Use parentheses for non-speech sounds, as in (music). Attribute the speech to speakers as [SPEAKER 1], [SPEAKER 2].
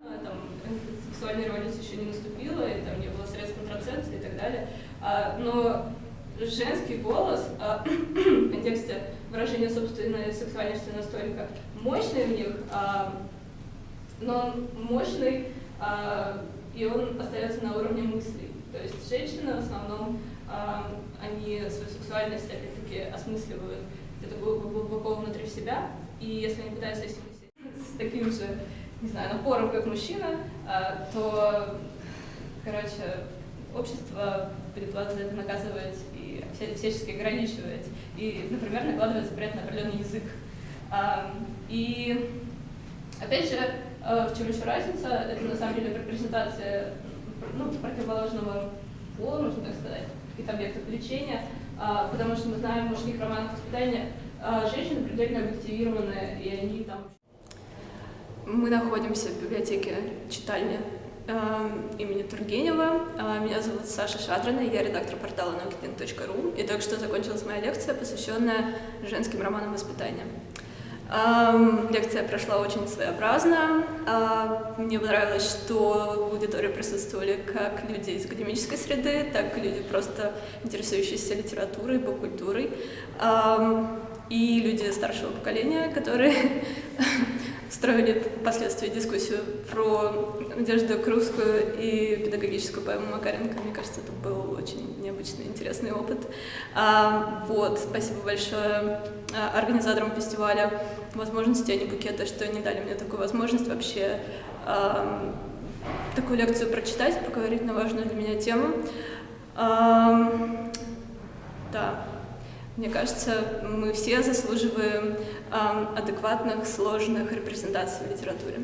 [SPEAKER 1] Там э, сексуальная революция еще не наступила, и там не было средств контрацепции и так далее. А, но женский голос а, (clears throat) в контексте выражения собственной сексуальности настолько мощный в них, а, но он мощный, а, и он остается на уровне мыслей. То есть женщины в основном, а, они свою сексуальность опять-таки осмысливают где-то глубоко внутри себя, и если они пытаются с таким же, не знаю, напором, как мужчина, а, то, короче, общество будет вас за это наказывать и всячески ограничивать. И, например, накладывать запрет на определенный язык. А, и, опять же, а, в чем еще разница, это на самом деле репрезентация ну, противоположного пола, можно так сказать, каких-то объектов влечения, потому что мы знаем мужских романах воспитания, женщины предельно объективированы, и они там...
[SPEAKER 2] Мы находимся в библиотеке читальня э, имени Тургенева. Э, меня зовут Саша Шадрина, я редактор портала naukidin.ru. И только что закончилась моя лекция, посвященная женским романам воспитания. Э, лекция прошла очень своеобразно. Э, мне понравилось, что в аудитории присутствовали как люди из академической среды, так и люди, просто интересующиеся литературой, поп-культурой. Э, и люди старшего поколения, которые (laughs) строили впоследствии дискуссию про Надежду Крупскую и педагогическую поэму Макаренко. Мне кажется, это был очень необычный, интересный опыт. А, вот, спасибо большое а, организаторам фестиваля «Возможности, а не букета», что они дали мне такую возможность вообще а, такую лекцию прочитать, поговорить на важную для меня тему. А, да. Мне кажется, мы все заслуживаем э, адекватных, сложных репрезентаций в литературе.